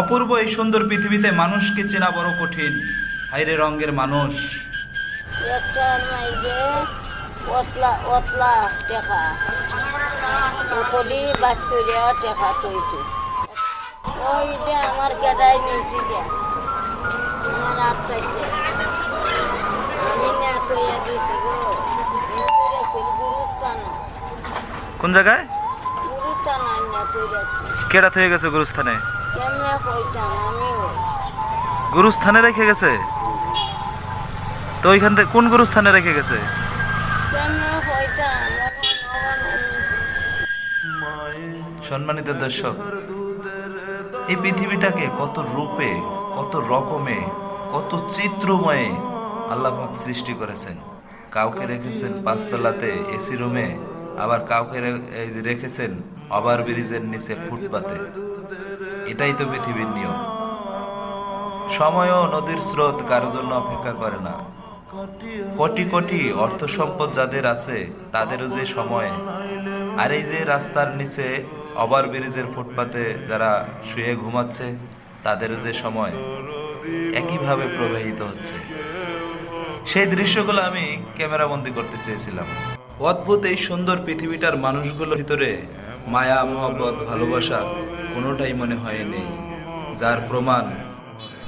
অপূর্ব এই সুন্দর পৃথিবীতে মানুষকে চেনা বড় কঠিন। হাইরে রঙের মানুষ। আমার কেটাই নিয়েছি আমার আত্মাইছে আমি না কইয়া দিছি গো কোন জায়গায় কেডা হয়ে গেছে গুরুস্থানে? গুরুস্থানে রেখে গেছে? তো ওইখান থেকে কোন গুরুস্থানে রেখে গেছে? সম্মানিত দর্শক এই পৃথিবীটাকে কত রূপে কত রকমে কত চিত্রময়ে আল্লাহ সৃষ্টি করেছেন। কাউকে রেখেছেন পাঁচতলাতে এসি রুমে আবার কাউকে রেখেছেন ওভার ব্রিজের নিচে ফুটপাতে। এটাই তো পৃথিবীর নিয়ম। সময়ও নদীর স্রোত কারোর জন্য অপেক্ষা করে না। কোটি কোটি অর্থ সম্পদ যাদের আছে তাদেরও যে সময়। আর এই যে রাস্তার নিচে ওভার ব্রিজের ফুটপাতে যারা শুয়ে ঘুমাচ্ছে, তাদেরও যে সময় একইভাবে প্রবাহিত হচ্ছে। সেই দৃশ্যগুলো আমি ক্যামেরাবন্দি করতে চেয়েছিলাম। অদ্ভুত এই সুন্দর পৃথিবীটার মানুষগুলোর ভিতরে মায়া, মহব্বত, ভালোবাসা কোনোটাই মনে হয় নেই যার প্রমাণ,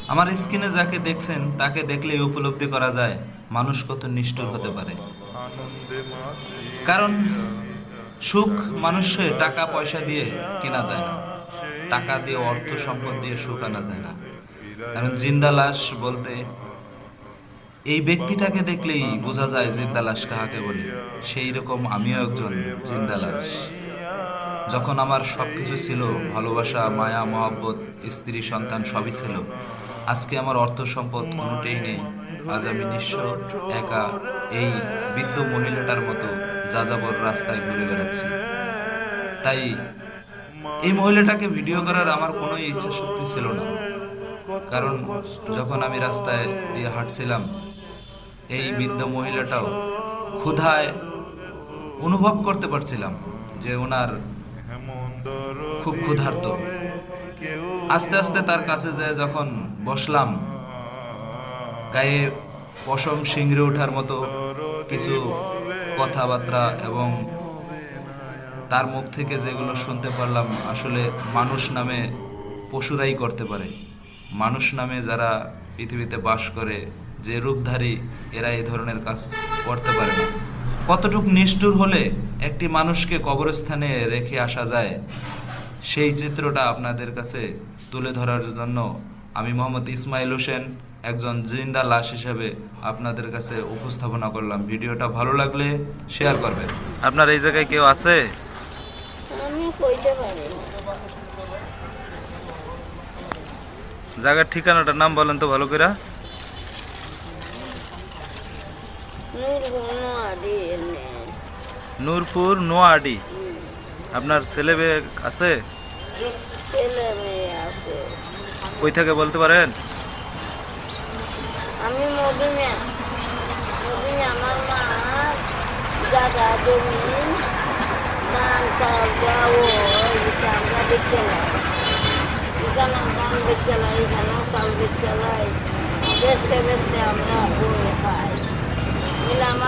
আমার স্ক্রিনে যাকে দেখছেন, তাকে দেখলেই উপলব্ধি করা যায়, মানুষ কত নিষ্ঠুর হতে পারে। কারণ, সুখ মানুষের টাকা, পয়সা দিয়ে কেনা যায় না। টাকা দিয়ে অর্থ, সম্পদ দিয়ে সুখ আনা যায় না। কারণ জিন্দা লাশ বলতে, এই ব্যক্তিটাকে দেখলেই বোঝা যায় জিন্দা লাশ কাহাকে বলে। সেই রকম আমিও একজন জিন্দা লাশ। যখন আমার সবকিছু ছিল, ভালোবাসা, মায়া, মহব্বত, স্ত্রী, সন্তান, সবই ছিল। আজকে আমার অর্থ সম্পদ কোনোটাই নেই। আজ আমি নিঃস্ব, একা এই বৃদ্ধ মহিলাটার মতো যাযাবর রাস্তায় ঘুরে বেড়াচ্ছি। তাই এই মহিলাটাকে ভিডিও করার আমার কোনো ইচ্ছা শক্তি ছিল না। কারণ যখন আমি রাস্তায় দিয়ে হাঁটছিলাম, এই বৃদ্ধ মহিলাটাও ক্ষুধায় অনুভব করতে পারছিলাম যে ওনার খুব ক্ষুধার্ত। আস্তে আস্তে তার কাছে যায় যখন বসলাম, গায়ে পশম শিংড়ে ওঠার মতো কিছু কথাবার্তা এবং তার মুখ থেকে যেগুলো শুনতে পারলাম, আসলে মানুষ নামে পশুরাই করতে পারে। মানুষ নামে যারা পৃথিবীতে বাস করে, যে রূপধারী এরা এই ধরনের কাজ করতে পারে না। কতটুক নিষ্ঠুর হলে একটি মানুষকে কবরস্থানে রেখে আসা যায় সেই চিত্রটা আপনাদের কাছে তুলে ধরার জন্য আমি মোহাম্মদ ইসমাইল হোসেন একজন জিন্দা লাশ হিসেবে আপনাদের কাছে উপস্থাপনা করলাম। ভিডিওটা ভালো লাগলে শেয়ার করবেন। আপনার এই জায়গায় কেউ আছে? জায়গার ঠিকানাটার নাম বলেন তো ভালো করে নূরপুর নোয়াডি। আপনার ছেলে মেয়ে আছে? কই থেকে বলতে পারেন? আমি আমার মা জমি ধান চাল যাও আমরা দেখছিলাম এখানে ধান দেখছিলাম এখানেও চাল দেখছিলাই বেচতে বেচতে আমরা বই খাই এলে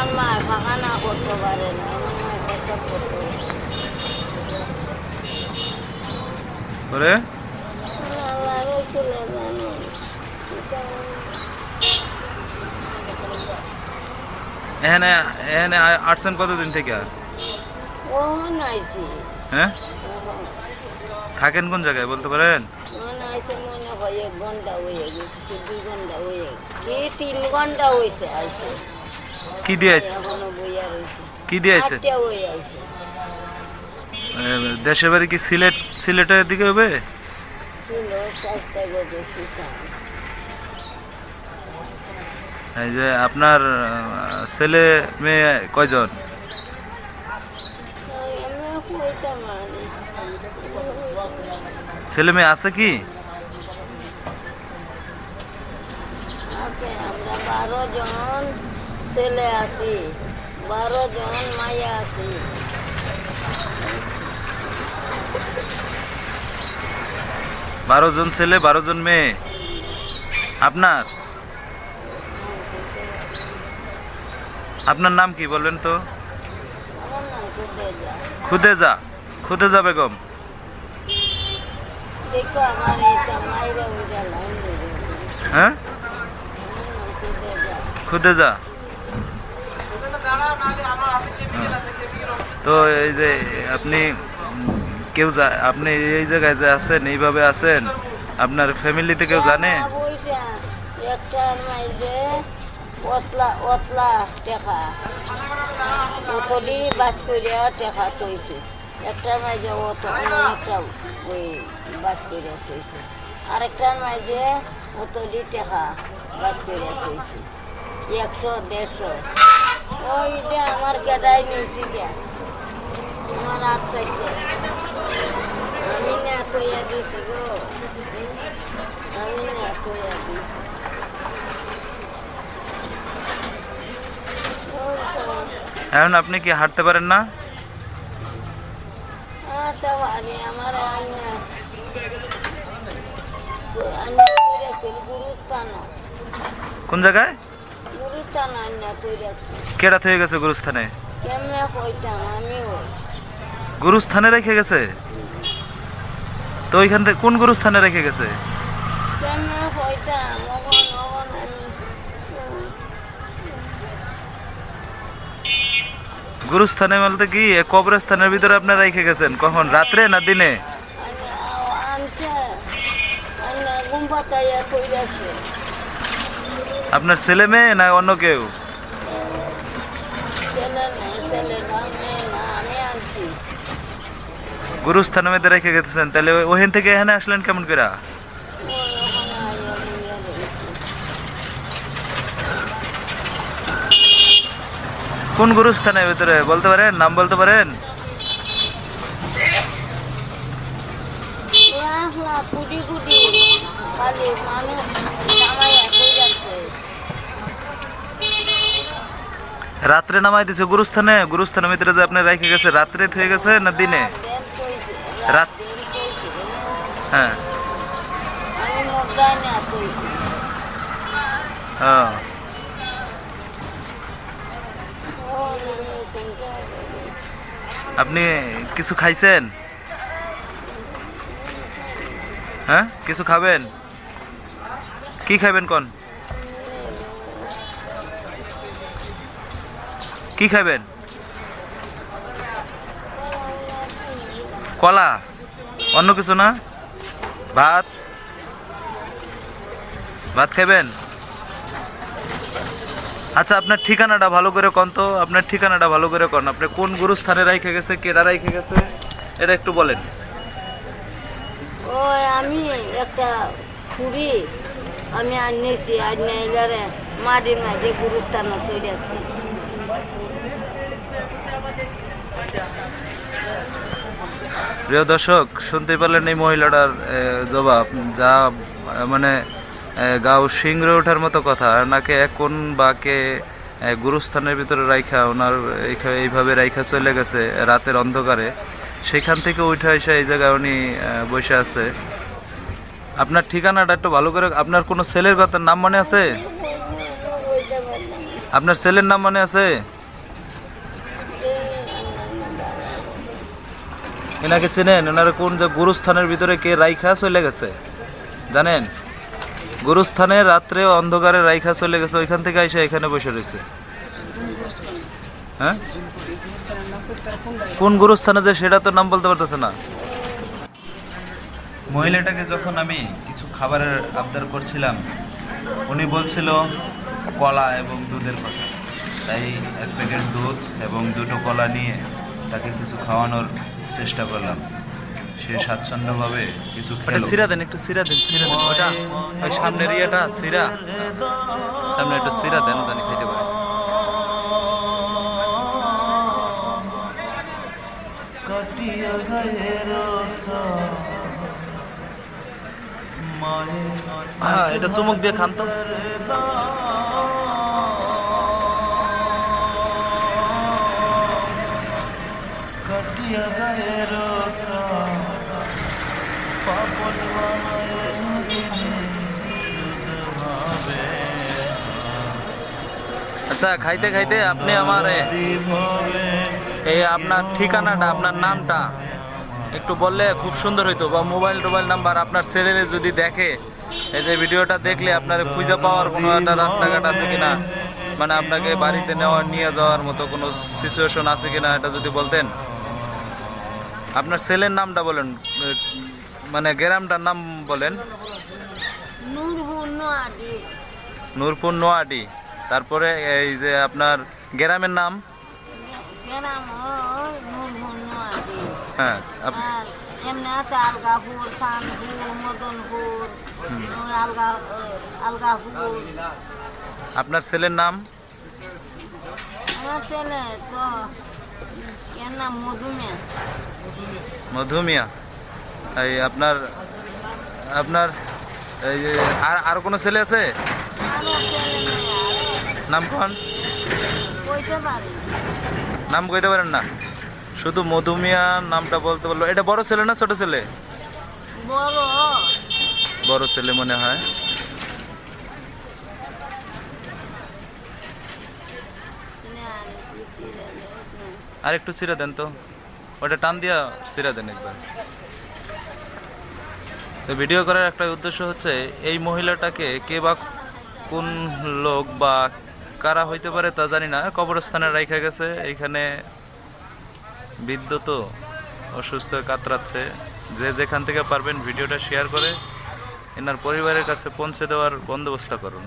আমার মা ফাঁকা না করতে পারে না আমার মা কষ্ট করতে পারে করে আল্লাহ রসুলের জানেন এখানে এখানে আসছেন কতদিন থেকে? হ্যাঁ? থাকেন কোন জায়গায় বলতে পারেন? মনে মনে হয় ঘণ্টা হয়ে গেছে দুই ঘণ্টা হয়ে কি তিন ঘণ্টা হয়েছে আইসে কি দিয়েছে? কি দিয়েছে? দেশের বাড়ি কি সিলেট সিলেটের দিকে হবে? এই যে আপনার ছেলে মেয়ে কয়জন? ছেলে মেয়ে আছে কি? আছে আমরা বারো জন। ছেলে আছি বারো জন মাইয়া আছি। বারো জন ছেলে বারো জন মেয়ে। আপনার? আপনার নাম কি বলবেন তো? খুদেজা। খুদেজা? বেগম? হ্যাঁ? খুদেজা। তো এই যে আপনি কেউ আপনি এই জায়গায় যে আছেন এইভাবে আছেন আপনার ফ্যামিলিতে কেউ জানে? মাইজে অতলা অতলা অতলি বাস করিয়া টেকা তৈছে একটার মাইজে অত অনেকটা ওই বাস তৈছে আরেকটার মাইজে অতলি টেকা বাস করিয়া তৈছে একশো দেড়শো। ওইটা আমার কেটাই নিয়েছি গে আমার হাত থেকে আমি না কইয়া দিছি গো হুম? আমি না কইয়া দিছি ওই তো, এখন আপনি কি হাঁটতে পারেন না আটা বাড়ি আমার আইনা আইনা কইরাছিল গুরুস্থান কোন জায়গায় গুরুস্থান আইনা কইরাছিল কেডাত হয়ে গেছে গুরুস্থানে? গুরুস্থানে রেখে গেছে? তো ওইখান থেকে কোন গুরুস্থানে রেখে গেছে। গুরুস্থানে বলতে কি কবরস্থানের ভিতরে আপনার রেখে গেছেন? কখন রাত্রে না দিনে? আপনার ছেলে মেয়ে না অন্য কেউ ছেলে নেই ছেলে না মেয়ে না আমি আনছি গুরুস্থানের মধ্যে রেখে গেছেন তাহলে ওখান থেকে এখানে আসলেন কেমন করে। কোন গুরুস্থানের ভিতরে? বলতে পারেন? নাম বলতে পারেন? রাত্রে নামাই দিছে গুরুস্থানে? গুরুস্থানের ভিতরে যে আপনি রেখে গেছে রাত্রে হয়ে গেছে না দিনে? কইছে রাত- রাত হ্যাঁ। হ্যাঁ। আপনি কিছু খাইছেন? হ্যাঁ? কিছু খাবেন? কি খাবেন কোন? কি খাবেন কলা, অন্য কিছু না? ভাত? ভাত খাবেন আচ্ছা আপনার ঠিকানাটা ভালো করে কন তো। আপনার ঠিকানাটা ভালো করে কন। আপনি কোন গুরুস্থানে রাইখে গেছে, কেডা রাইখে গেছে, এটা একটু বলেন। আমি একটা খুঁড়ি, আমি আনিয়েছি মাটির মাঝে গুরুস্থান তৈরি আছি প্রিয় দর্শক শুনতে পারলেন এই মহিলাটার জবাব। যা মানে গাও শিংরে ওঠার মতো কথা। নাকে কোন বা কে গুরুস্থানের ভিতরে রাইখা ওনার এইভাবে রাইখা চলে গেছে রাতের অন্ধকারে। সেখান থেকে উঠে এসে এই জায়গায় উনি বসে আছে। আপনার ঠিকানাটা একটু ভালো করে, আপনার কোনো ছেলের কথা নাম মনে আছে? আপনার ছেলের নাম মনে আছে? এনাকে চেনেন? ওনারা কোন যে গুরুস্থানের ভিতরে কে রাইখা চলে গেছে? জানেন? গুরুস্থানে রাত্রে অন্ধকারে রাইখা চলে গেছে, ওইখান থেকে এসে এখানে বসে রয়েছে। হ্যাঁ? কোন গুরুস্থানে যে সেটা তো নাম বলতে পারতেছে না। মহিলাটাকে যখন আমি কিছু খাবারের আবদার করছিলাম, উনি বলছিল কলা এবং দুধের কথা। তাই এক প্যাকেট দুধ এবং দুটো কলা নিয়ে তাকে কিছু খাওয়ানোর চেষ্টা করলাম। সে স্বাচ্ছন্দ্যভাবে কিছু খেলো। সিরা দেন একটু সিরা দেন সিরা দেন। ওটা ওই সামনের ইয়েটা সিরা। সামনে একটু সিরা দেন জানি খাইতে পারে। কাটিয়া গায়ের হ্যাঁ এটা চুমুক দিয়ে খান তো। আচ্ছা খাইতে খাইতে আপনি আমার এই আপনার ঠিকানাটা, আপনার নামটা একটু বললে খুব সুন্দর হইতো, বা মোবাইল টোবাইল নাম্বার আপনার ছেলেরে যদি দেখে, এই যে ভিডিওটা দেখলে আপনার খুঁজে পাওয়ার কোনো একটা রাস্তাঘাট আছে কিনা মানে আপনাকে বাড়িতে নেওয়া, নিয়ে যাওয়ার মতো কোনো সিচুয়েশন আছে কিনা, এটা যদি বলতেন। আপনার ছেলের নামটা বলেন মানে গ্রামটার নাম বলেন। নূরপুর নোয়াডি। তারপরে এই যে আপনার গ্রামের নাম? হয় নূরপুর নোয়াডি। এমনি আছে আলগাপুর খানপুর মদনপুর আলগা আলগাপুর। আপনার ছেলের নাম? আমার ছেলে তো এর নাম মধুমে মধুমিয়া। এই আপনার আপনার, এই যে, আর আর কোনো ছেলে আছে। নাম কোন? নাম কইতে পারেন না। শুধু মধুমিয়া নামটা বলতে বলল এটা বড় ছেলে না ছোট ছেলে? বড় বড় ছেলে মনে হয়। আর একটু ছিঁড়ে দেন তো। ওটা টান দিয়া ছিঁড়ে দেন একবার। তো ভিডিও করার একটা উদ্দেশ্য হচ্ছে, এই মহিলাটাকে কে বা কোন লোক বা কারা হইতে পারে তা জানি না, কবরস্থানে রাইখা গেছে এইখানে বৃদ্ধ তো অসুস্থ কাতরাচ্ছে। যে যেখান থেকে পারবেন ভিডিওটা শেয়ার করে, এনার পরিবারের কাছে পৌঁছে দেওয়ার বন্দোবস্ত করুন।